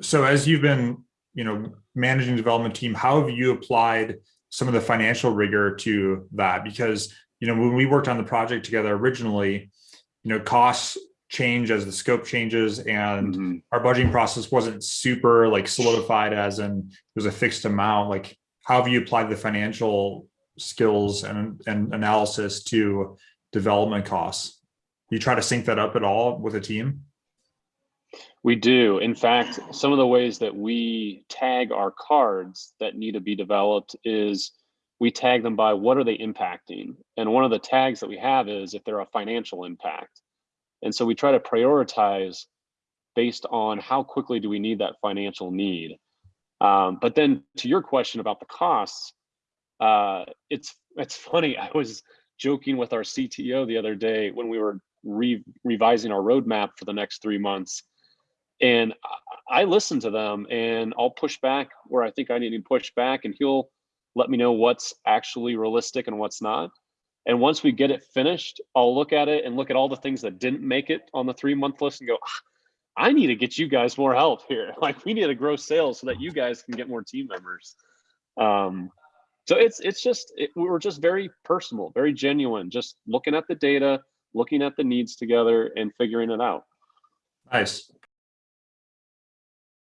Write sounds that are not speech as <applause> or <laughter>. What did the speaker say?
So as you've been, you know, managing development team, how have you applied some of the financial rigor to that? Because, you know, when we worked on the project together originally, you know, costs change as the scope changes and Mhm. our budgeting process wasn't super like solidified as in it was a fixed amount. Like how have you applied the financial skills and, and analysis to development costs? You try to sync that up at all with a team? We do. In fact, some of the ways that we tag our cards that need to be developed is we tag them by what are they impacting? And one of the tags that we have is if they're a financial impact. And so we try to prioritize based on how quickly do we need that financial need. Um, but then to your question about the costs, uh, it's it's funny. <laughs> I was joking with our CTO the other day when we were re revising our roadmap for the next three months and I listen to them and I'll push back where I think I need to push back and he'll let me know what's actually realistic and what's not. And once we get it finished, I'll look at it and look at all the things that didn't make it on the three month list and go, "Ah, I need to get you guys more help here. <laughs> Like we need to grow sales so that you guys can get more team members. Um, so it's it's just it, we're just very personal, very genuine, just looking at the data, looking at the needs together and figuring it out. Nice.